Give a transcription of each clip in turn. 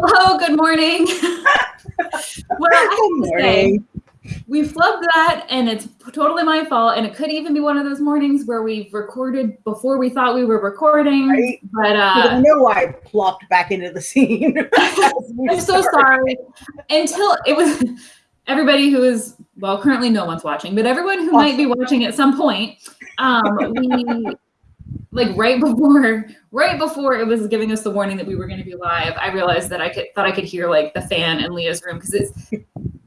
Hello, good morning. well, I have to say, we flubbed that and it's totally my fault. And it could even be one of those mornings where we've recorded before we thought we were recording. Right. But uh, I know why I plopped back into the scene. I'm so sorry. Until it was everybody who is, well, currently no one's watching, but everyone who might be watching at some point, um, we like right before right before it was giving us the warning that we were going to be live i realized that i could thought i could hear like the fan in leah's room because it's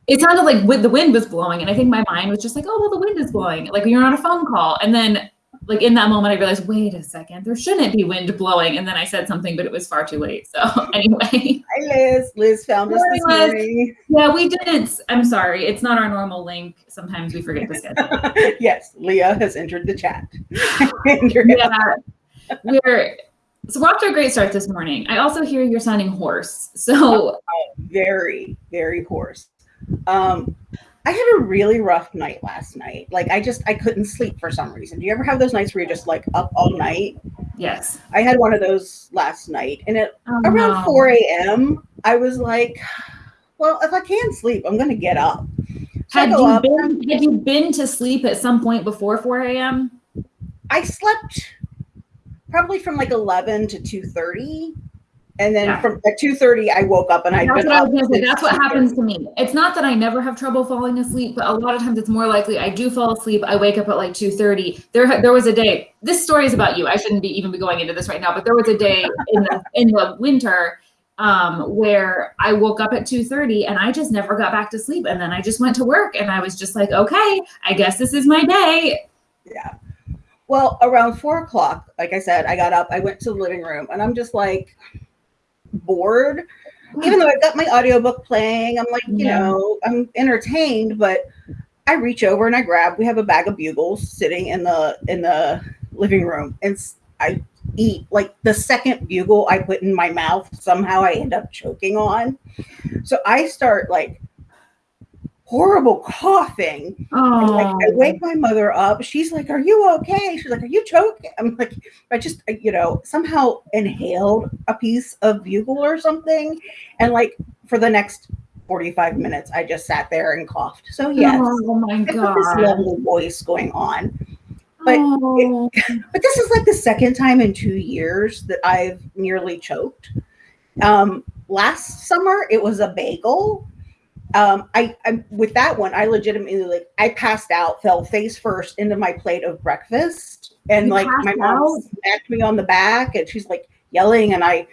it sounded like the wind was blowing and i think my mind was just like oh well the wind is blowing like you're on a phone call and then like in that moment i realized wait a second there shouldn't be wind blowing and then i said something but it was far too late so anyway Hi, Liz. Liz found us this morning. yeah we didn't i'm sorry it's not our normal link sometimes we forget to schedule yes, Leah has entered the chat. Yeah, we're so we're off to a great start this morning. I also hear you're sounding hoarse. So very, very hoarse. Um, I had a really rough night last night. Like I just I couldn't sleep for some reason. Do you ever have those nights where you're just like up all night? yes, I had one of those last night, and at Oh, around no. 4 a.m., I was like, well, if I can't sleep, I'm gonna get up. So Had you up, been had you been to sleep at some point before 4 a.m.? I slept probably from like 11 to 2:30. And then Yeah. from at 2:30, I woke up and I'd That's been what I up was gonna say. since That's what happens to me. It's not that I never have trouble falling asleep, but a lot of times it's more likely I do fall asleep. I wake up at like 2:30. There there was a day. This story is about you. I shouldn't be even be going into this right now, but there was a day in the in the winter um, where I woke up at 2:30 and I just never got back to sleep. And then I just went to work and I was just like, okay, I guess this is my day. Yeah. Well, around four o'clock, like I said, I got up, I went to the living room, and I'm just like bored. Even though I've got my audiobook playing, I'm like, you Yeah. know, I'm entertained, but I reach over and I grab, we have a bag of bugles sitting in the in the living room, and I eat like the second bugle I put in my mouth, somehow I end up choking on. So I start like horrible coughing and, like I Oh, wake my mother up. She's like, "Are you okay?" She's like, "Are you choking?" I'm like, I just you know somehow inhaled a piece of bugle or something, and like for the next 45 minutes, I just sat there and coughed. So yes, oh my I got this god. lovely voice going on. but oh. But this is like the second time in two years that I've nearly choked. Um, last summer it was a bagel. Um, I, I with that one, I legitimately like I passed out, fell face first into my plate of breakfast, and You like my mom out? smacked me on the back, and she's like yelling, and I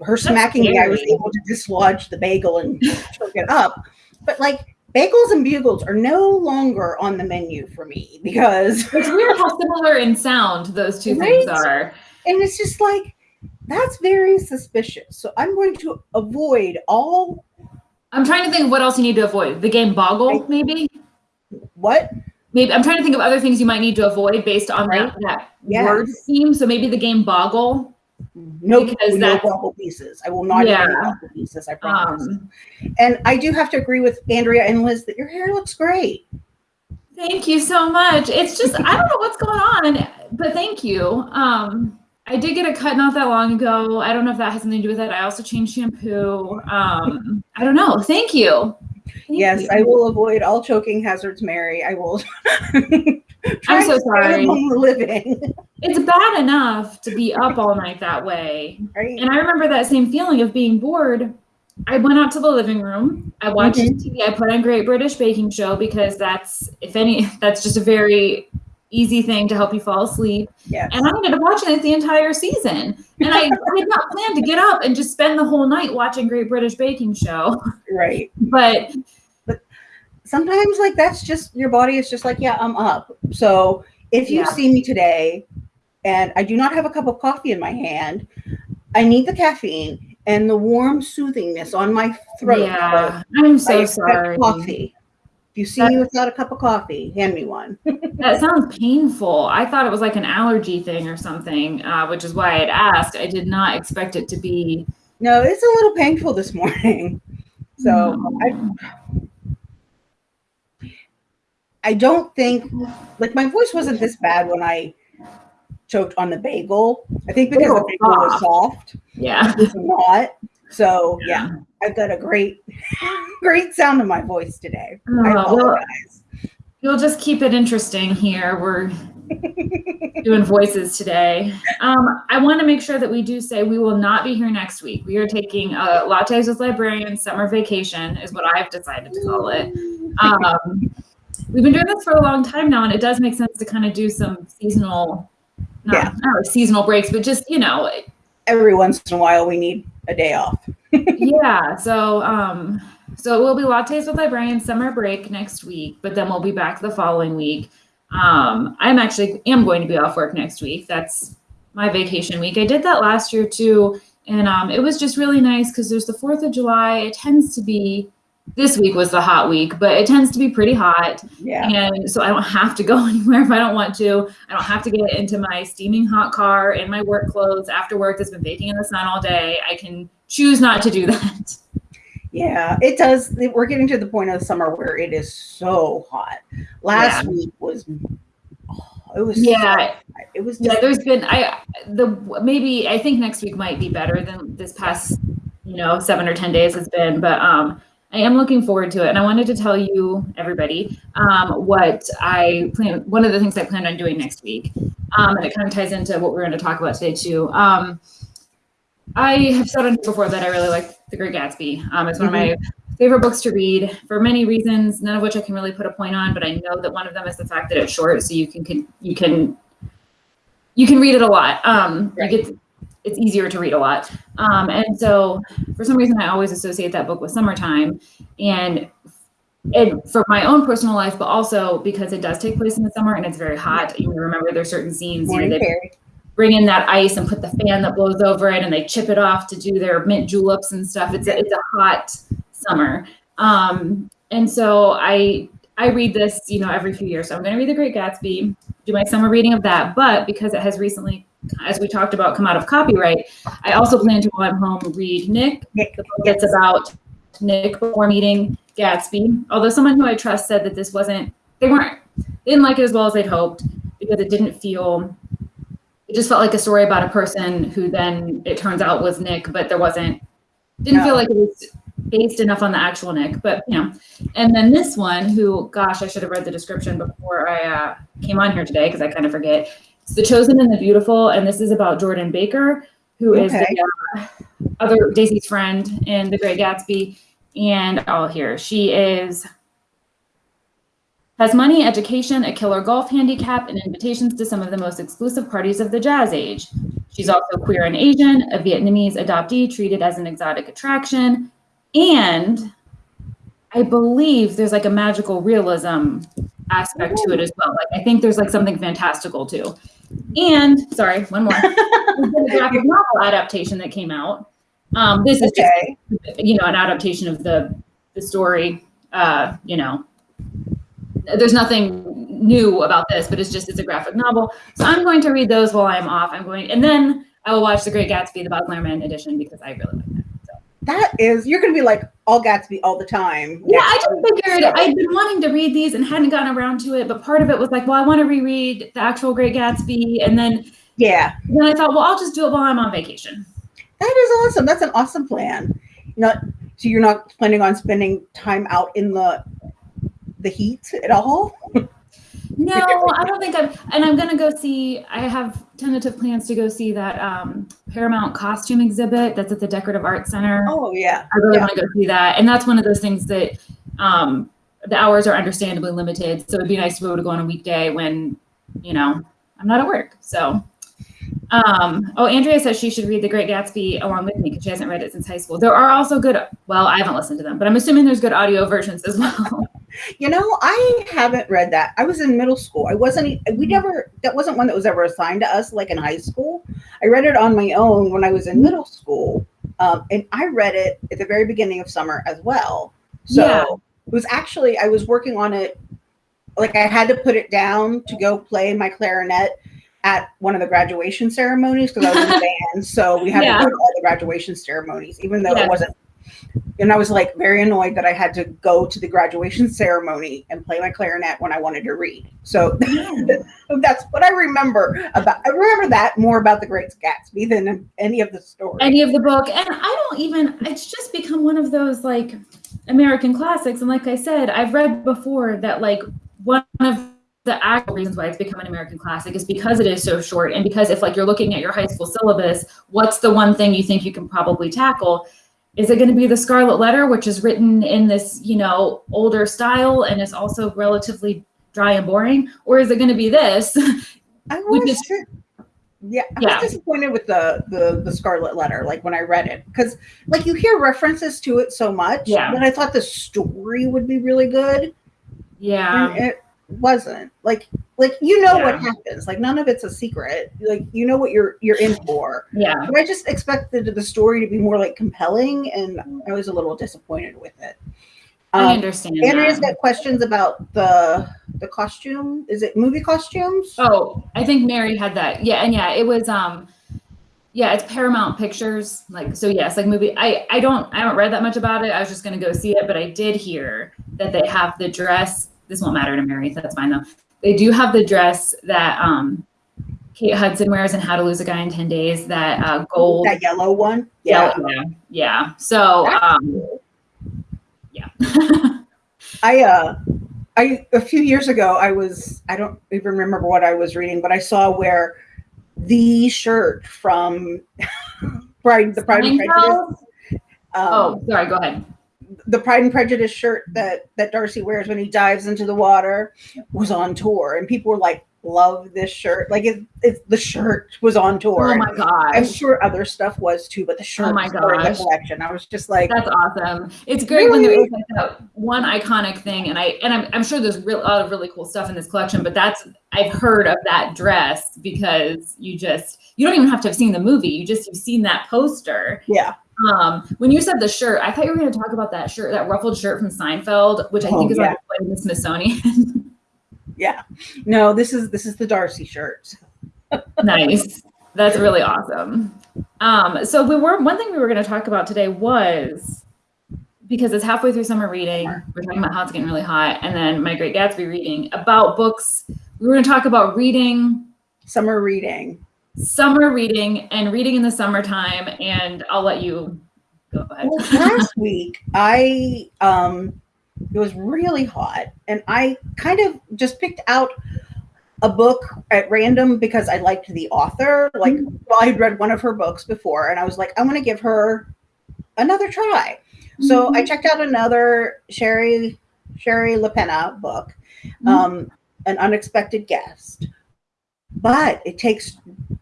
her smacking me, I was able to dislodge the bagel and choke it up. But like bagels and bugles are no longer on the menu for me because It's weird how similar in sound those two things are. and it's just like that's very suspicious. So I'm going to avoid all I'm trying to think of what else you need to avoid. The game Boggle, maybe? what Maybe I'm trying to think of other things you might need to avoid based on that, Right. that Yes. word scheme. So maybe the game Boggle. no Because no boggle pieces. I will not Yeah. bubble pieces. I promise. Um, and I do have to agree with Andrea and Liz that your hair looks great. thank you so much. It's just I don't know what's going on, but thank you. Um, I did get a cut not that long ago. I don't know if that has something to do with it. I also changed shampoo. Um, I don't know. Thank you. Thank yes, you. I will avoid all choking hazards, Mary. I will. I'm so sorry. living. It's bad enough to be up all night that way. Right? And I remember that same feeling of being bored. I went out to the living room. I watched Mhm. TV. I put on Great British Baking Show because that's, if any, that's just a very easy thing to help you fall asleep. Yes. And I ended up watching it the entire season. And I did not plan to get up and just spend the whole night watching Great British Baking Show. right. But but sometimes like that's just your body is just like yeah i'm up so if you Yeah. see me today and i do not have a cup of coffee in my hand i need the caffeine and the warm soothingness on my throat yeah, I'm So I sorry. coffee if you see me without a cup of coffee hand me one That sounds painful. I thought it was like an allergy thing or something, uh, which is why I'd asked. I did not expect it to be. no it's a little painful this morning so I, I don't think like my voice wasn't this bad when I choked on the bagel. I think because the bagel was soft, yeah. It's not. So yeah, I've got a great, great sound in my voice today. Oh, well. You'll just keep it interesting here. We're doing voices today. Um, I want to make sure that we do say we will not be here next week. We are taking a Lattes with Librarians summer vacation, is what I've decided to call it. Um, we've been doing this for a long time now, and it does make sense to kind of do some seasonal, not, Yeah. not seasonal breaks, but just, you know, Every once in a while, we need a day off. yeah. So, um, so it will be lattes with librarian summer break next week, but then we'll be back the following week. Um, I'm actually am going to be off work next week. That's my vacation week. I did that last year too, and um, it was just really nice because there's the Fourth of July. It tends to be this week was the hot week, but it tends to be pretty hot. Yeah. And so I don't have to go anywhere if I don't want to. I don't have to get into my steaming hot car in my work clothes after work that's been baking in the sun all day. I can choose not to do that. Yeah, it does. We're getting to the point of the summer where it is so hot. Last Yeah. week was, oh, it was, Yeah, hot. it was yeah. There's been I the maybe I think next week might be better than this past you know seven or ten days has been, but um. I am looking forward to it, and I wanted to tell you, everybody, um, what I plan. One of the things I plan on doing next week, um, and it kind of ties into what we're going to talk about today too. Um, I have said on here before that I really like The Great Gatsby. Um, it's one of my favorite books to read for many reasons, none of which I can really put a point on, but I know that one of them is the fact that it's short, so you can, can you can you can read it a lot. Um, Right. you get it's easier to read a lot. Um, and so for some reason I always associate that book with summertime and and for my own personal life, but also because it does take place in the summer and it's very hot. You remember there's certain scenes you know, they bring in that ice and put the fan that blows over it and they chip it off to do their mint juleps and stuff. It's a, it's a hot summer. Um, and so I I read this, you know, every few years. So I'm going to read The Great Gatsby, do my summer reading of that. But because it has recently, as we talked about, come out of copyright, I also plan to go I'm home read Nick, Nick, the book that's about Nick before meeting Gatsby. Although someone who I trust said that this wasn't, they weren't, they didn't like it as well as they'd hoped because it didn't feel, it just felt like a story about a person who then it turns out was Nick, but there wasn't, didn't No. feel like it was based enough on the actual Nick, but you know. And then this one, who, gosh, I should have read the description before I uh, came on here today because I kind of forget. It's The Chosen and the Beautiful, and this is about Jordan Baker, who is Okay. the uh, other Daisy's friend in The Great Gatsby. And all here she is. Has money, education, a killer golf handicap, and invitations to some of the most exclusive parties of the jazz age. She's also queer and Asian, a Vietnamese adoptee treated as an exotic attraction, and I believe there's like a magical realism aspect to it as well. Like I think there's like something fantastical too. And sorry, one more. There's been a graphic novel adaptation that came out. Um, this is just you know an adaptation of the the story. Uh, you know, there's nothing new about this, but it's just it's a graphic novel. So I'm going to read those while I'm off. I'm going, and then I will watch The Great Gatsby, the Baz Luhrmann edition, because I really like that. That is, you're going to be like all Gatsby all the time. Yeah, I just figured I'd been wanting to read these and hadn't gotten around to it, but part of it was like, well, I want to reread the actual Great Gatsby, and then Yeah, then I thought, well, I'll just do it while I'm on vacation. that is awesome. That's an awesome plan. Not so you're not planning on spending time out in the the heat at all. No, I don't think I'm, and I'm gonna go see. I have tentative plans to go see that um, Paramount costume exhibit that's at the Decorative Arts Center. Oh yeah, I really yeah. want to go see that, and that's one of those things that um, the hours are understandably limited. So it'd be nice to be able to go on a weekday when you know I'm not at work. So. Um, oh, Andrea says she should read The Great Gatsby along with me because she hasn't read it since high school. There are also good, well, I haven't listened to them, but I'm assuming there's good audio versions as well. You know, I haven't read that. I was in middle school. I wasn't. We never. That wasn't one that was ever assigned to us, like in high school. I read it on my own when I was in middle school, um, and I read it at the very beginning of summer as well. So Yeah. it was actually I was working on it. Like I had to put it down to go play my clarinet at one of the graduation ceremonies because I was in the band. So we had Yeah. to go to all the graduation ceremonies, even though Yeah. it wasn't and I was like very annoyed that I had to go to the graduation ceremony and play my clarinet when I wanted to read. So that's what I remember about. I remember that more about the Great Gatsby than any of the stories. Any of the book, and I don't even. It's just become one of those like American classics. And like I said, I've read before that like one of the actual reasons why it's become an American classic is because it is so short, and because if like you're looking at your high school syllabus, what's the one thing you think you can probably tackle? Is it going to be the Scarlet Letter, which is written in this, you know, older style and is also relatively dry and boring, or is it going to be this? I was, is, yeah, I yeah. was disappointed with the, the the Scarlet Letter, like when I read it, because like you hear references to it so much, yeah. that I thought the story would be really good. Yeah, and it wasn't like like you know yeah. what happens. Like none of it's a secret. Like you know what you're you're in for. Yeah. But i just expected the story to be more like compelling and i was a little disappointed with it. Um, i understand andrea's that. got questions about the the costume. Is it movie costumes? Oh i think mary had that. Yeah and yeah it was um yeah it's paramount pictures. Like so yes like movie i i don't i haven't read that much about it. I was just going to go see it but i did hear that they have the dress. This won't matter to Mary, so that's fine though. They do have the dress that um, Kate Hudson wears in How to Lose a Guy in 10 Days, that uh, gold. That yellow one? Yeah. Yeah. yeah. So, um, yeah. I, uh, I, a few years ago, I was, I don't even remember what I was reading, but I saw where the shirt from Pride, the Pride and Prejudice. Um, oh, sorry, go ahead the Pride and Prejudice shirt that that Darcy wears when he dives into the water was on tour, and people were like, "Love this shirt!" Like it, it the shirt was on tour. Oh my god! I'm sure other stuff was too, but the shirt oh my god the collection. I was just like, "That's awesome!" It's great really? when there is like that one iconic thing, and I and I'm, I'm sure there's real, a lot of really cool stuff in this collection, but that's I've heard of that dress because you just you don't even have to have seen the movie. You just you've seen that poster. Yeah. Um, when you said the shirt, I thought you were going to talk about that shirt, that ruffled shirt from Seinfeld, which I oh, think is yeah. like in the Smithsonian. yeah. No, this is this is the Darcy shirt. nice. That's really awesome. Um, so we were one thing we were going to talk about today was because it's halfway through summer reading. We're talking about how it's getting really hot, and then my Great Gatsby reading about books. We were going to talk about reading summer reading summer reading and reading in the summertime. And I'll let you go ahead. Well, last week, I um, it was really hot, and I kind of just picked out a book at random because I liked the author. Like, mm-hmm. well, I had read one of her books before, and I was like, I want to give her another try. Mm-hmm. So I mm-hmm. checked out another Shari Shari Lapena book, mm-hmm. um, An Unexpected Guest. But it takes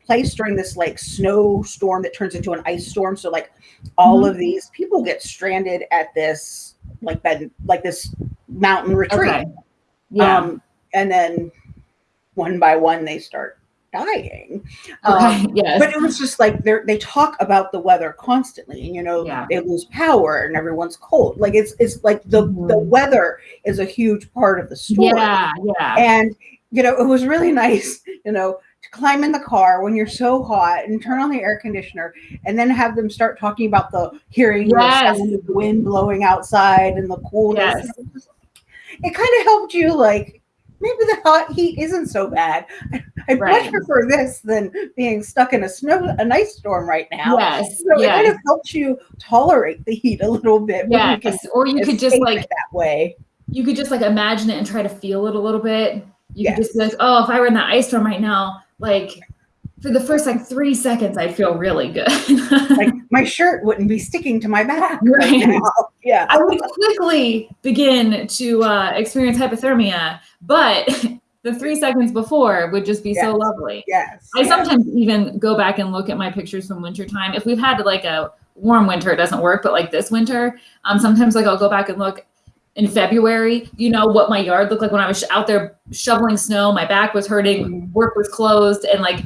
place during this like snowstorm that turns into an ice storm. So like all mm-hmm. of these people get stranded at this like bed like this mountain retreat. Okay. Yeah. Um, and then one by one they start dying. Um, yes. But it was just like they they talk about the weather constantly, and you know yeah. they lose power and everyone's cold. Like it's it's like the mm-hmm. the weather is a huge part of the story. Yeah, yeah. And you know it was really nice. You know to climb in the car when you're so hot and turn on the air conditioner and then have them start talking about the hearing yes. the, the wind blowing outside and the coolness. Yes. It kind of helped you like maybe the hot heat isn't so bad. I right. much prefer this than being stuck in a snow a nice storm right now. Yes. So yes. it kind of helps you tolerate the heat a little bit. Yes. You or you could just like that way. You could just like imagine it and try to feel it a little bit. You yes. could just be like, oh, if I were in that ice storm right now, like for the first like three seconds, I'd feel really good. like my shirt wouldn't be sticking to my back. Right. right yeah. I would quickly begin to uh, experience hypothermia, but the three seconds before would just be yes. so lovely. Yes. I yes. sometimes even go back and look at my pictures from wintertime. If we've had like a warm winter, it doesn't work, but like this winter, um, sometimes like I'll go back and look in February, you know, what my yard looked like when I was out there shoveling snow. My back was hurting, work was closed, and like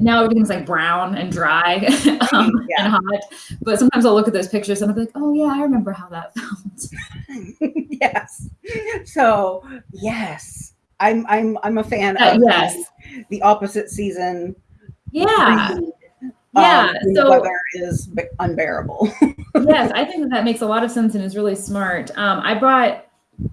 now everything's like brown and dry um, yeah. and hot. But sometimes I'll look at those pictures and I'll be like, oh, yeah, I remember how that felt. yes. So, yes, I'm, I'm, I'm a fan uh, of yes. the opposite season. Yeah. Yeah, um, so- weather is unbearable. yes, I think that, that makes a lot of sense and is really smart. Um, I brought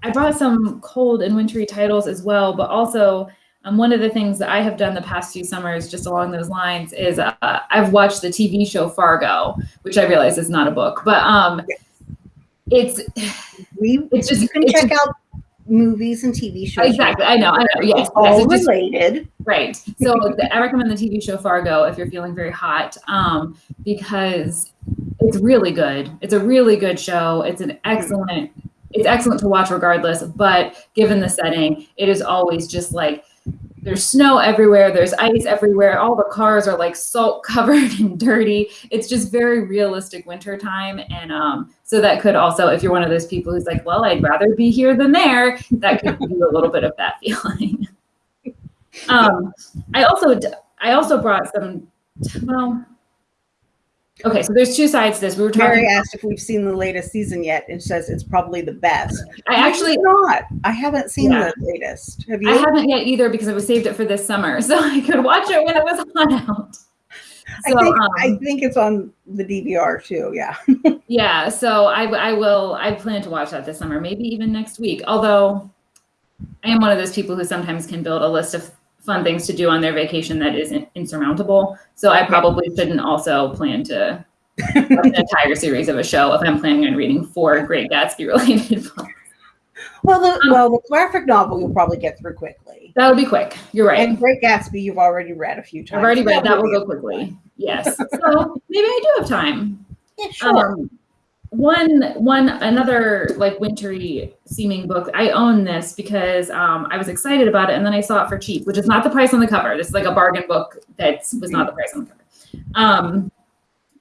I brought some cold and wintry titles as well, but also um, one of the things that I have done the past few summers, just along those lines, is uh, I've watched the TV show Fargo, which I realize is not a book, but um, it's we it's just you can check just- out movies and TV shows. exactly. I know, I know. Yes, It's all yes, it's just- related. Right. So I recommend the TV show Fargo if you're feeling very hot, um, because it's really good. It's a really good show. It's an excellent. It's excellent to watch regardless. But given the setting, it is always just like there's snow everywhere. There's ice everywhere. All the cars are like salt covered and dirty. It's just very realistic winter time, and um, so that could also, if you're one of those people who's like, well, I'd rather be here than there, that could give you a little bit of that feeling. Um, I also I also brought some. Well, okay, so there's two sides to this. We were talking. Mary asked if we've seen the latest season yet, and says it's probably the best. I actually It's not. I haven't seen Yeah. the latest. Have you? I haven't yet either because I was saved it for this summer, so I could watch it when it was on out. I think um, I think it's on the DVR too. Yeah. yeah, so I I will I plan to watch that this summer, maybe even next week. Although I am one of those people who sometimes can build a list of fun things to do on their vacation that isn't insurmountable. So I probably shouldn't also plan to an entire series of a show if I'm planning on reading four Great Gatsby related books. Well, the Um, well the graphic novel you'll probably get through quickly. That would be quick. You're right. And Great Gatsby you've already read a few times. I've already read that. would Will go a quick one. quickly. Yes. So maybe I do have time. Yeah, sure. Um, one, one, another like wintry seeming book. I own this because um, I was excited about it, and then I saw it for cheap, which is not the price on the cover. This is like a bargain book that was not the price on the cover. Um,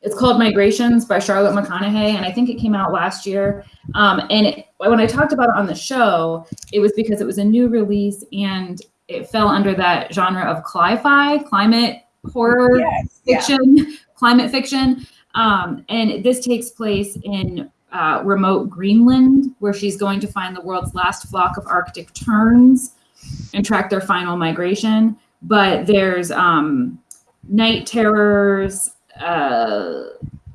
it's called Migrations by Charlotte McConaghy, and I think it came out last year. Um, and it, when I talked about it on the show, it was because it was a new release and it fell under that genre of cli-fi, climate horror yes. Yeah. fiction, climate fiction. Um, and this takes place in uh, remote Greenland, where she's going to find the world's last flock of Arctic terns and track their final migration. But there's um, night terrors, uh,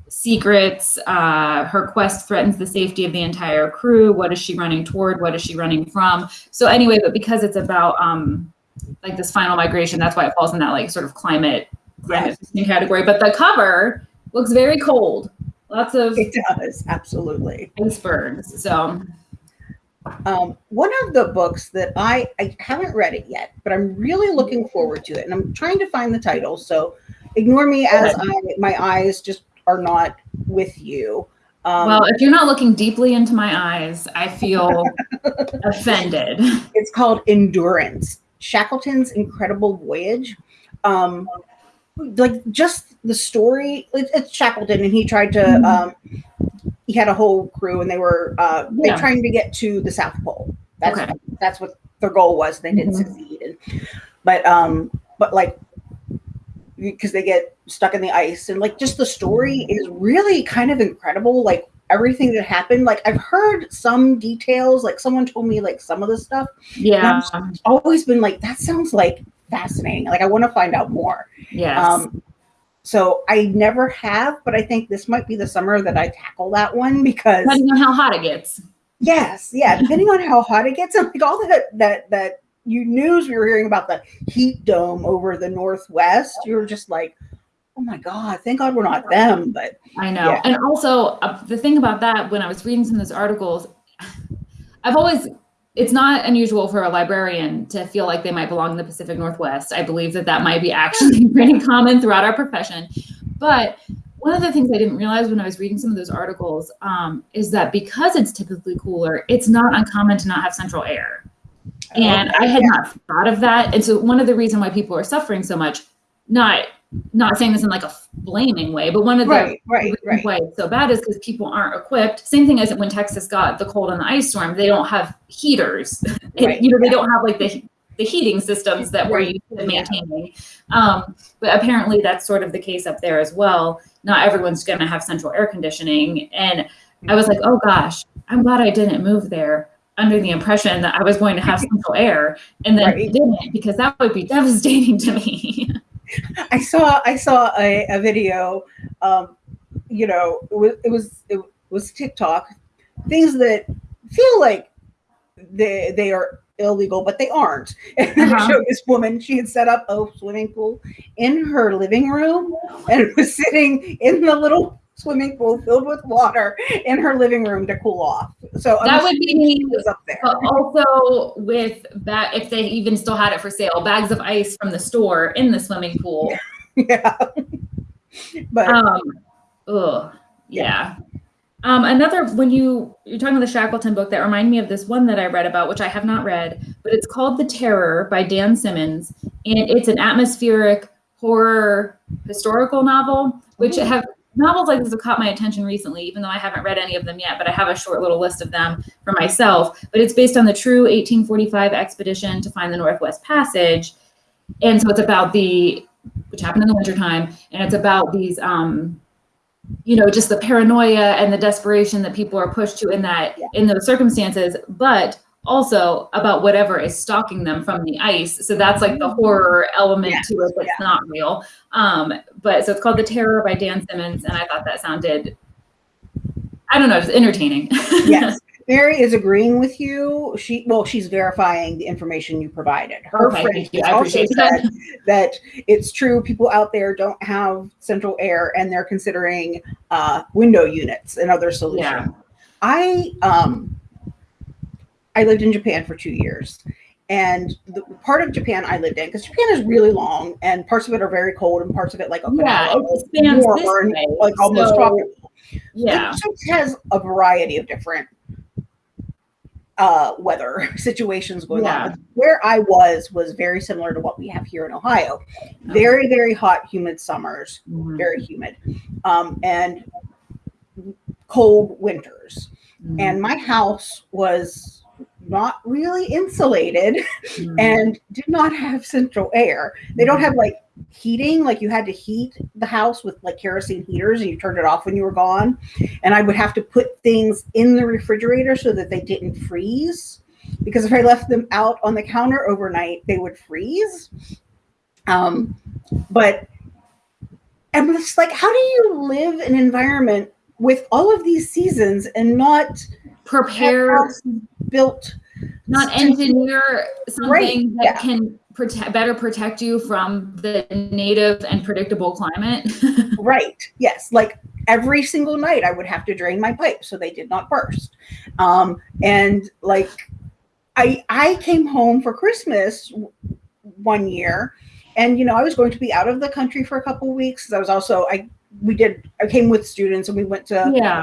secrets. Uh, her quest threatens the safety of the entire crew. What is she running toward? What is she running from? So anyway, but because it's about um, like this final migration, that's why it falls in that like sort of climate climate category. But the cover looks very cold. Lots of It does absolutely. icebergs. So Um, one of the books that I I haven't read it yet, but I'm really looking forward to it, and I'm trying to find the title. So ignore me as I my eyes just are not with you. Um, well, if you're not looking deeply into my eyes, I feel offended. it's called Endurance: Shackleton's Incredible Voyage. Um, like just the story. It, it's Shackleton, and he tried to. Um, he had a whole crew, and they were uh, they Yeah. trying to get to the South Pole. That's Okay. that's what their goal was. They didn't Mhm. succeed, and, but um, but like because they get stuck in the ice, and like just the story is really kind of incredible. Like everything that happened. Like I've heard some details. Like someone told me like some of the stuff Yeah. I've always been like that sounds like fascinating like i want to find out more Yes. um so i never have but i think this might be the summer that i tackle that one because Depending on how hot it gets. yes yeah depending on how hot it gets and like all that that that you news we were hearing about the heat dome over the northwest you were just like oh my god thank god we're not them but I know. Yeah. And also, uh, the thing about that, when I was reading some of those articles, I've always, it's not unusual for a librarian to feel like they might belong in the Pacific Northwest. I believe that that might be actually pretty common throughout our profession. But one of the things I didn't realize when I was reading some of those articles um, is that because it's typically cooler, it's not uncommon to not have central air. And I had not thought of that. And so one of the reason why people are suffering so much, not not saying this in like a blaming way, but one of the right right reasons right why it's so bad is because people aren't equipped. Same thing as when Texas got the cold and the ice storm, they don't have heaters. Right, you know, they don't have like the the heating systems that we're used to yeah. maintaining. Um, but apparently that's sort of the case up there as well. Not everyone's going to have central air conditioning. And I was like, oh gosh, I'm glad I didn't move there under the impression that I was going to have central air and then Right. didn't because that would be devastating to me. I saw I saw a, a video. Um, you know, it was it was it was TikTok. Things that feel like they they are illegal, but they aren't. And uh-huh. showed this woman, she had set up a swimming pool in her living room and was sitting in the little swimming pool filled with water in her living room to cool off. So that would be up there. also with that if they even still had it for sale, bags of ice from the store in the swimming pool. yeah. but um ugh, yeah. Um, another when you you're talking about the Shackleton book that reminded me of this one that I read about, which I have not read, but it's called The Terror by Dan Simmons, and it's an atmospheric horror historical novel, which have novels like this have caught my attention recently, even though I haven't read any of them yet, but I have a short little list of them for myself. But it's based on the true 1845 expedition to find the Northwest Passage. And so it's about the, which happened in the wintertime, and it's about these, um, you know, just the paranoia and the desperation that people are pushed to in that, in those circumstances. But also about whatever is stalking them from the ice. So that's like the horror element yes, to it that's yeah. not real. Um, but so it's called The Terror by Dan Simmons, and I thought that sounded, I don't know, just entertaining. yes. Mary is agreeing with you. She well, she's verifying the information you provided. Her okay, friend also said that it's true. People out there don't have central air, and they're considering uh, window units and other solutions. Yeah. I um I lived in Japan for two years. And the part of Japan I lived in, because Japan is really long and parts of it are very cold and parts of it like Okinawa, yeah, it warmer way, like almost so, tropical. Yeah. It has a variety of different uh, weather situations going yeah. on. Where I was was very similar to what we have here in Ohio. Very, very hot, humid summers, mm-hmm. very humid, um, and cold winters. Mm-hmm. And my house was not really insulated mm. and did not have central air. They don't have like heating, like you had to heat the house with like kerosene heaters and you turned it off when you were gone. And I would have to put things in the refrigerator so that they didn't freeze because if I left them out on the counter overnight, they would freeze. Um, but I'm just like, how do you live in an environment with all of these seasons and not prepare built not engineer something right. that yeah. can protect better protect you from the native and predictable climate right yes like every single night i would have to drain my pipe so they did not burst um, and like i i came home for christmas one year and you know i was going to be out of the country for a couple of weeks i was also i we did i came with students and we went to yeah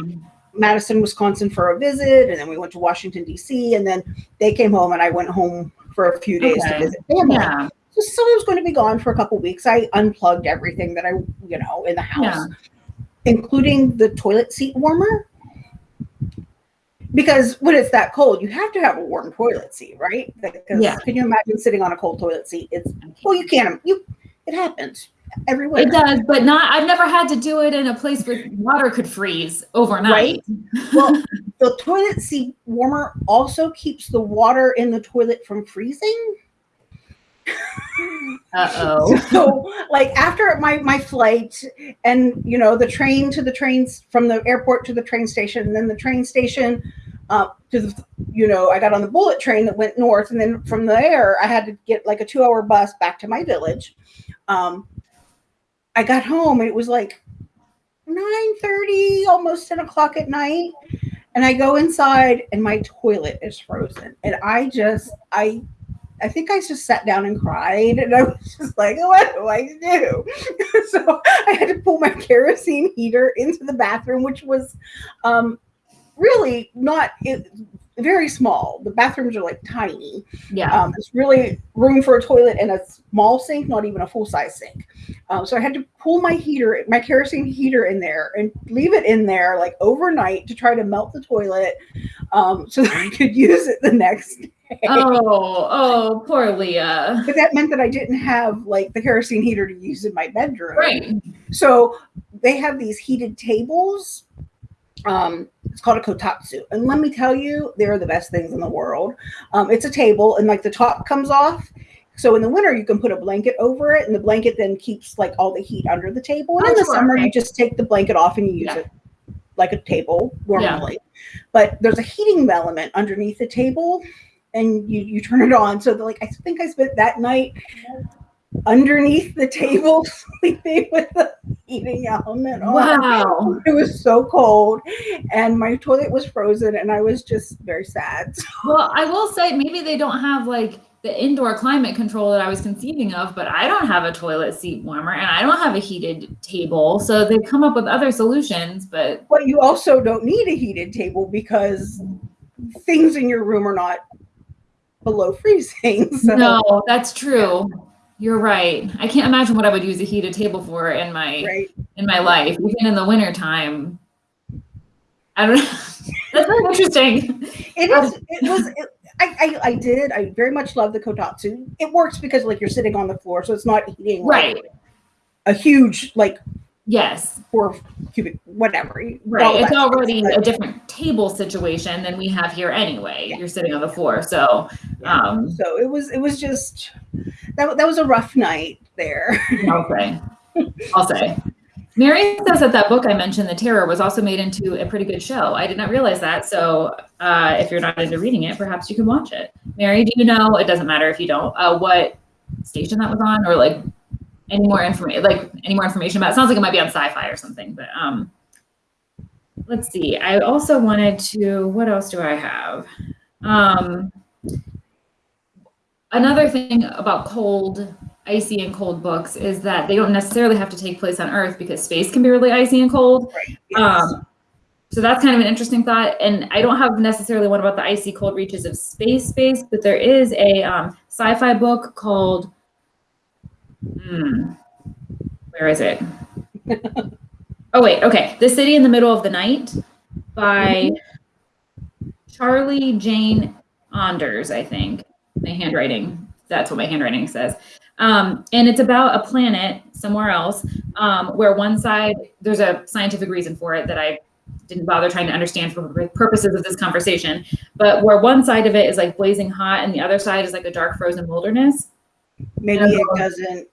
Madison, Wisconsin for a visit, and then we went to Washington D.C. and then they came home, and I went home for a few days okay. to visit family. Yeah. So I was going to be gone for a couple weeks. I unplugged everything that I, you know, in the house, yeah. including the toilet seat warmer. Because when it's that cold, you have to have a warm toilet seat, right? Because yeah. can you imagine sitting on a cold toilet seat? It's well, you can't. You it happens everywhere. It does, but not. I've never had to do it in a place where water could freeze overnight. Right? well, the toilet seat warmer also keeps the water in the toilet from freezing. Uh oh. so, like after my my flight, and you know the train to the trains from the airport to the train station, and then the train station uh, to the you know I got on the bullet train that went north, and then from there I had to get like a two hour bus back to my village. Um, I got home and it was like 9:30, almost 10 o'clock at night. And I go inside and my toilet is frozen. And I just I I think I just sat down and cried, and I was just like, "What do I do?" so I had to pull my kerosene heater into the bathroom, which was um, really not it, very small. The bathrooms are like tiny. Yeah. Um, it's really room for a toilet and a small sink, not even a full size sink. Um, so I had to pull my heater, my kerosene heater in there and leave it in there like overnight to try to melt the toilet um, so that I could use it the next day. Oh, oh, poor Leah. But that meant that I didn't have like the kerosene heater to use in my bedroom. Right. So they have these heated tables um, it's called a kotatsu. And let me tell you, they're the best things in the world. Um, it's a table and like the top comes off. So in the winter, you can put a blanket over it, and the blanket then keeps like all the heat under the table. And Oh, in the sure, summer, okay. you just take the blanket off and you use Yeah. it like a table normally. But there's a heating element underneath the table, and you you turn it on. So like I think I spent that night underneath the table sleeping with the heating element on. Wow. It was so cold, and my toilet was frozen, and I was just very sad. Well, I will say maybe they don't have like the indoor climate control that I was conceiving of, but I don't have a toilet seat warmer and I don't have a heated table. So they've come up with other solutions, but But you also don't need a heated table because things in your room are not below freezing. So no, that's true. You're right. I can't imagine what I would use a heated table for in my right. in my life, even in the wintertime. I don't know. That's very interesting. It is. It was. It, I, I I did. I very much love the kotatsu. It works because like you're sitting on the floor, so it's not heating like, Right. a huge like Yes. four cubic whatever. all Right. It's already a different table situation than we have here anyway. You're sitting on the floor. So um So it was. It was just that. That was a rough night there. I'll say. I'll say. Mary says that that book I mentioned, The Terror, was also made into a pretty good show. I did not realize that. So uh, if you're not into reading it, perhaps you can watch it. Mary, do you know? It doesn't matter if you don't. Uh, what station that was on, or like any more information? Like any more information about? It sounds like it might be on Sci-Fi or something. But um, let's see. I also wanted to. What else do I have? Um, another thing about cold icy and cold books is that they don't necessarily have to take place on Earth because space can be really icy and cold. Um, so that's kind of an interesting thought. And I don't have necessarily one about the icy cold reaches of space space, but there is a um, sci-fi book called, hmm, where is it? oh wait, okay, The City in the Middle of the Night by Charlie Jane Anders, I think. My handwriting, that's what my handwriting says. Um, and it's about a planet somewhere else um, where one side, there's a scientific reason for it that I didn't bother trying to understand for purposes of this conversation, but where one side of it is like blazing hot and the other side is like a dark frozen wilderness. Maybe it doesn't.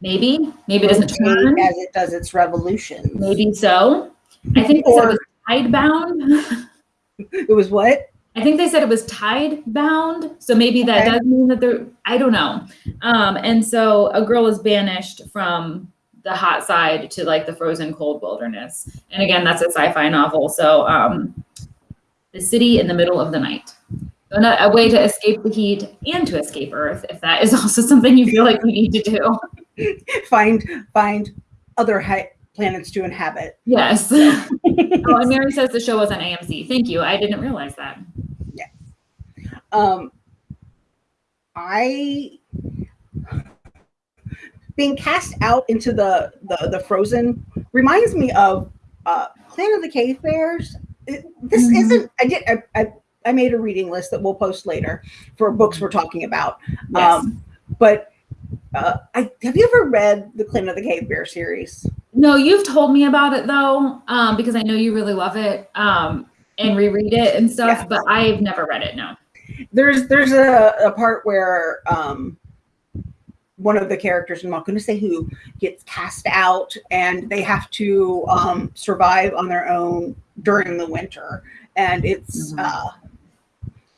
Maybe, maybe it doesn't turn. as it does its revolution. Maybe so. I think they said it was tide bound. It was what? I think they said it was tide bound. So maybe that Okay. does mean that they're, I don't know. Um, and so a girl is banished from the hot side to like the frozen cold wilderness. And again, that's a sci fi novel. So um, the city in the middle of the night. A way to escape the heat and to escape Earth, if that is also something you feel like you need to do. Find find other planets to inhabit. Yes. oh, and Mary says the show was on AMC. Thank you. I didn't realize that. Yes. Um, I being cast out into the the, the frozen reminds me of uh, Planet of the Cave Bears. This Mhm. isn't. I did. I, I I made a reading list that we'll post later for books we're talking about. Yes. Um, but uh, I have you ever read the Planet of the Cave Bear series? No, you've told me about it though, um, because I know you really love it um, and reread it and stuff. Yeah. But I've never read it. No. there's there's a, a part where um one of the characters i'm not going to say who gets cast out and they have to um survive on their own during the winter and it's Mhm. uh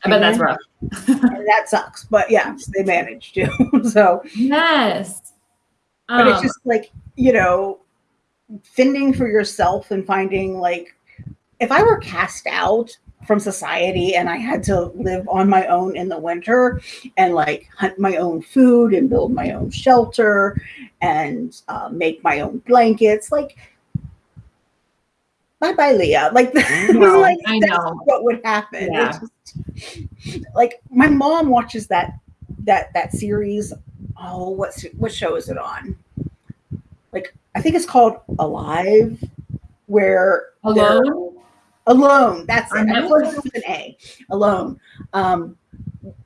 I bet that's rough. that sucks but yeah they managed to so Yes. but it's Um, just like you know fending for yourself and finding like if i were cast out from society and i had to live on my own in the winter and like hunt my own food and build my own shelter and uh, make my own blankets like bye bye leah. Like, No, like I that's know. what would happen. Yeah. Just- like my mom watches that that that series. Oh what's what show is it on? Like i think it's called alive where alone. alone. That's it. On I Netflix? an a. Alone. Um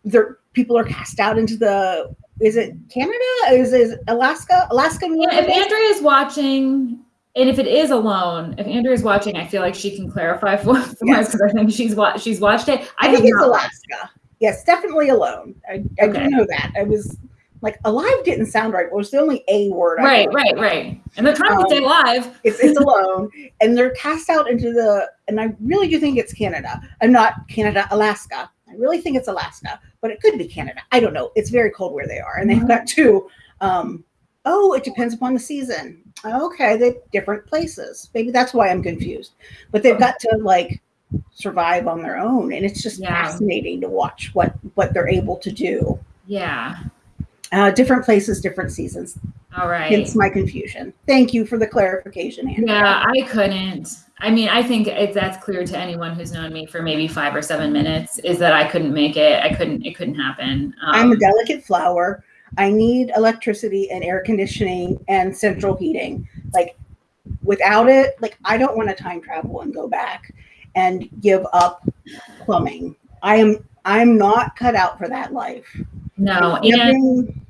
there people are cast out into the is it canada? Is it alaska? Alaska Yeah, if Andrea is watching, and if it is alone, if Andrea is watching, I feel like she can clarify for, for Yes. us because I think she's wa- she's watched it. i have think it's alaska Yes, definitely alone. I, I Okay. do know that. I was like alive didn't sound right. It was the only a word. I Right, right, right. And they're trying to Um, stay alive. It's it's alone, and they're cast out into the. And I really do think it's Canada. I'm not Canada, Alaska. I really think it's Alaska, but it could be Canada. I don't know. It's very cold where they are, and they've Mhm. got two. Um, oh, it depends upon the season. Okay, they different places. Maybe that's why I'm confused. But they've got to like survive on their own, and it's just Yeah. fascinating to watch what what they're able to do. Yeah. Uh, different places, different seasons. All right. Hence my confusion. Thank you for the clarification, Andrea. Yeah, I couldn't. I mean, I think it, that's clear to anyone who's known me for maybe five or seven minutes is that I couldn't make it. I couldn't. It couldn't happen. Um, I'm a delicate flower. I need electricity and air conditioning and central heating. Like without it, like I don't want to time travel and go back and give up plumbing. I am I'm not cut out for that life. no, and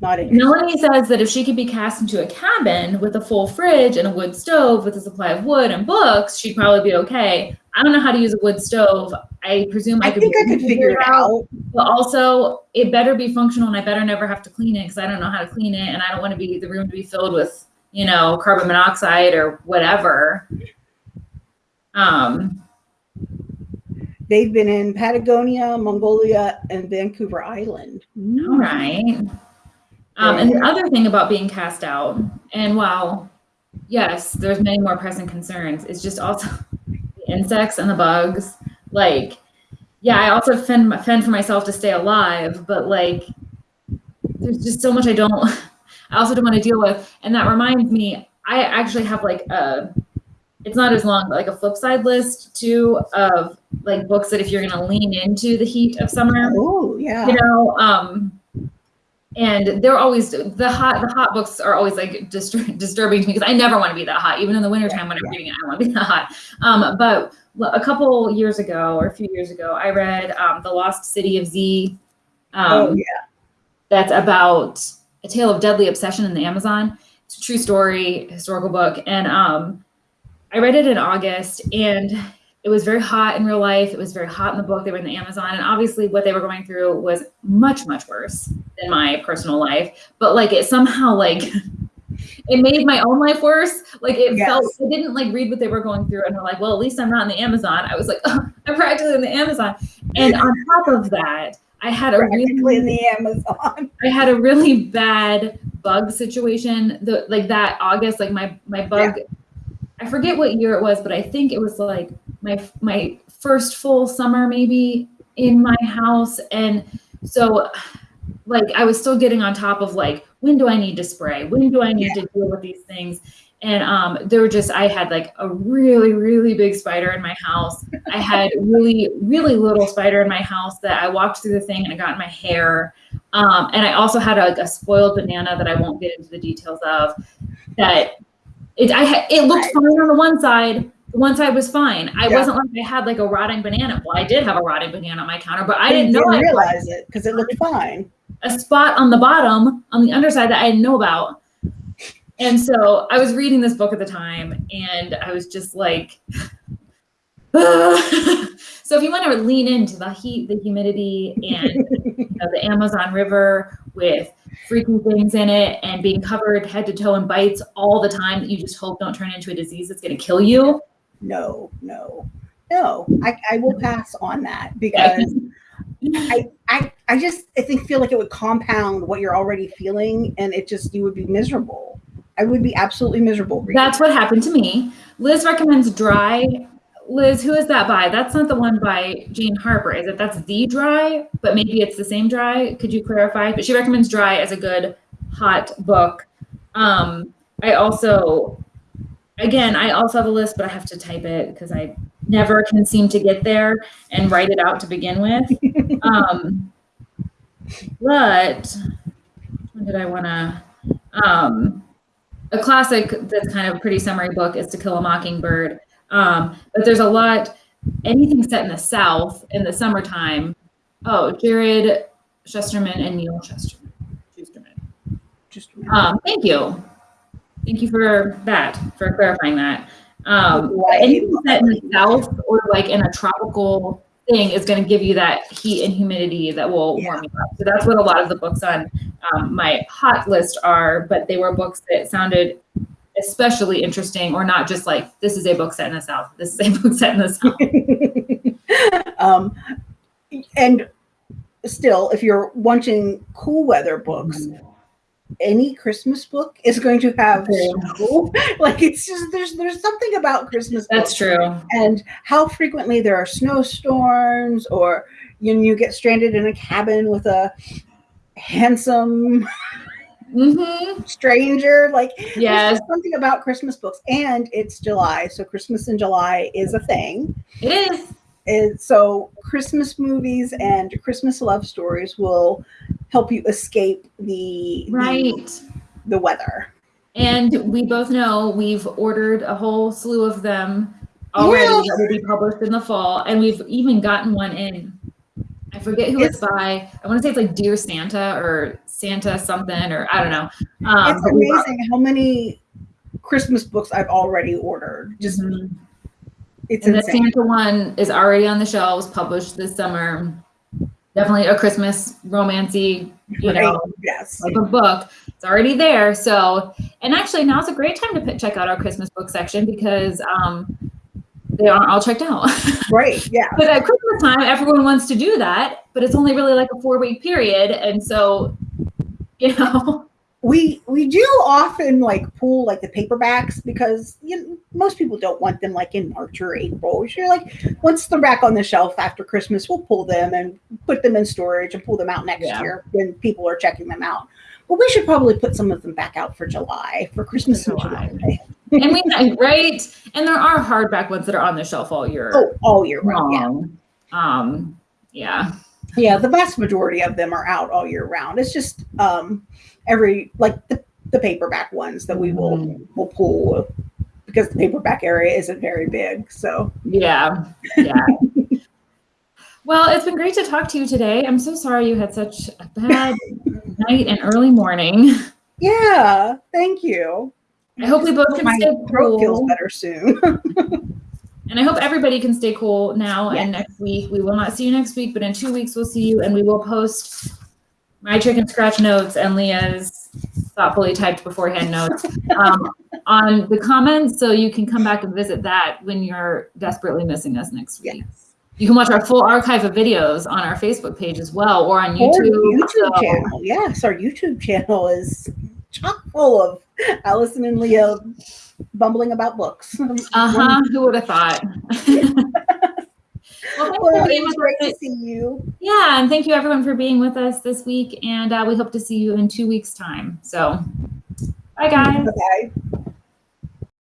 not. Melanie says that if she could be cast into a cabin with a full fridge and a wood stove with a supply of wood and books, she'd probably be okay. I don't know how to use a wood stove. I presume I, I could think I could figure it out. But also, it better be functional, and I better never have to clean it because I don't know how to clean it, and I don't want to be the room to be filled with, you know, carbon monoxide or whatever. Um, They've been in Patagonia, Mongolia, and Vancouver Island. all right. Um, and the other thing about being cast out, and while yes, there's many more pressing concerns, is just also the insects and the bugs. Like, yeah, I also fend fend for myself to stay alive, but like, there's just so much I don't. I also don't want to deal with, and that reminds me, I actually have like a. It's not as long, but like a flip side list too of like books that if you're going to lean into the heat of summer, Oh, yeah. you know um and they're always the hot the hot books are always like distur- disturbing to me because i never want to be that hot even in the wintertime when i'm Yeah. reading it i want to be that hot um but a couple years ago or a few years ago i read um the lost city of z um oh, yeah. that's about a tale of deadly obsession in the Amazon. It's a true story, historical book. And um, I read it in August and it was very hot in real life. It was very hot in the book. They were in the Amazon. And obviously, what they were going through was much, much worse than my personal life. But like, it somehow, like, it made my own life worse. Like, it Yes. felt, I didn't like read what they were going through and were like, well, at least I'm not in the Amazon. I was like, oh, I'm practically in the Amazon. And on top of that, I had a really in the Amazon. I had a really bad bug situation. The like that August, like my my bug. I forget what year it was, but I think it was like my my first full summer maybe in my house, and so like I was still getting on top of like when do I need to spray? When do I need to deal with these things? And um, there were just I had like a really really big spider in my house. I had really really little spider in my house that I walked through the thing and it got in my hair. Um, and I also had a, a spoiled banana that I won't get into the details of. That it I it looked fine on the one side. The one side was fine. I Yeah. wasn't like I had like a rotting banana. Well, I did have a rotting banana on my counter, but I You didn't know I realize it because it looked fine. A spot on the bottom on the underside that I didn't know about. And so I was reading this book at the time and I was just like, so if you want to lean into the heat, the humidity, and you know, the Amazon River with freaky things in it and being covered head to toe in bites all the time that you just hope don't turn into a disease that's going to kill you. No, no, no. I, I will pass on that because I, I I just I think feel like it would compound what you're already feeling and it just you would be miserable. I would be absolutely miserable. reading That's what happened to me. Liz recommends Dry. Liz, who is that by? That's not the one by Jane Harper, is it? That's the Dry, but maybe it's the same Dry. Could you clarify? But she recommends Dry as a good hot book. Um, I also, again, I also have a list, but I have to type it because I never can seem to get there and write it out to begin with. um, but when did I want to? Um, a classic that's kind of a pretty summary book is To Kill a Mockingbird. Um, but there's a lot, anything set in the South in the summertime. Oh, Jarrod Shusterman and Neal just a minute. Um, thank you. Thank you for that, for clarifying that. Um, Right. anything set in the South or like in a tropical thing is going to give you that heat and humidity that will Yeah. warm you up. So that's what a lot of the books on um, my hot list are, but they were books that sounded especially interesting or not just like this is a book set in the south this is a book set in the south um, and still, if you're wanting cool weather books, any Christmas book is going to have snow. like it's just there's there's something about Christmas. that's true. and how frequently there are snowstorms or you, know, you get stranded in a cabin with a handsome hmm stranger. Like yes. something about christmas books and it's july. So christmas in july is a thing. It is and so christmas movies and christmas love stories will help you escape the the- right. the weather. And we both know we've ordered a whole slew of them already Yeah. that will be published in the fall and we've even gotten one in. I forget who it's, It's- by. I want to say it's like dear santa or santa something or i don't know. Um, it's but we bought- amazing how many christmas books i've already ordered. Just Mhm. It's And the Santa one is already on the shelves, published this summer. Definitely a Christmas romancy, you Right. know, yes type of book. It's already there. So, and actually now now's a great time to check out our Christmas book section because um, they aren't all checked out. right yeah but at Christmas time, everyone wants to do that, but it's only really like a four week period. And so, you know, we we do often like pull like the paperbacks because you know, most people don't want them like in March or April. You're like once they're back on the shelf after Christmas, we'll pull them and put them in storage and pull them out next Yeah. year when people are checking them out. But we should probably put some of them back out for July for Christmas in July. July. and we, right. And there are hardback ones that are on the shelf all year Oh, all year round. Yeah. Um, yeah. Yeah, the vast majority of them are out all year round. It's just um every like the, the paperback ones that we will Mhm. will pull because the paperback area isn't very big. So Yeah. Yeah. well, it's been great to talk to you today. I'm so sorry you had such a bad night and early morning. yeah, thank you. I hope we both can my stay throat feels better soon. And I hope everybody can stay cool now Yes. and next week. We will not see you next week, but in two weeks we'll see you and we will post my chicken scratch notes and Leah's thoughtfully typed beforehand notes um, on the comments so you can come back and visit that when you're desperately missing us next week. yes. You can watch our full archive of videos on our Facebook page as well or on Or YouTube. YouTube so- channel. Yes, our YouTube channel is chock full of Allison and Leah bumbling about books. Uh-huh. Who would have thought? well, thanks Well, for being great us. to see you. Yeah, and thank you everyone for being with us this week. And uh, we hope to see you in two weeks' time. So, bye guys. Bye.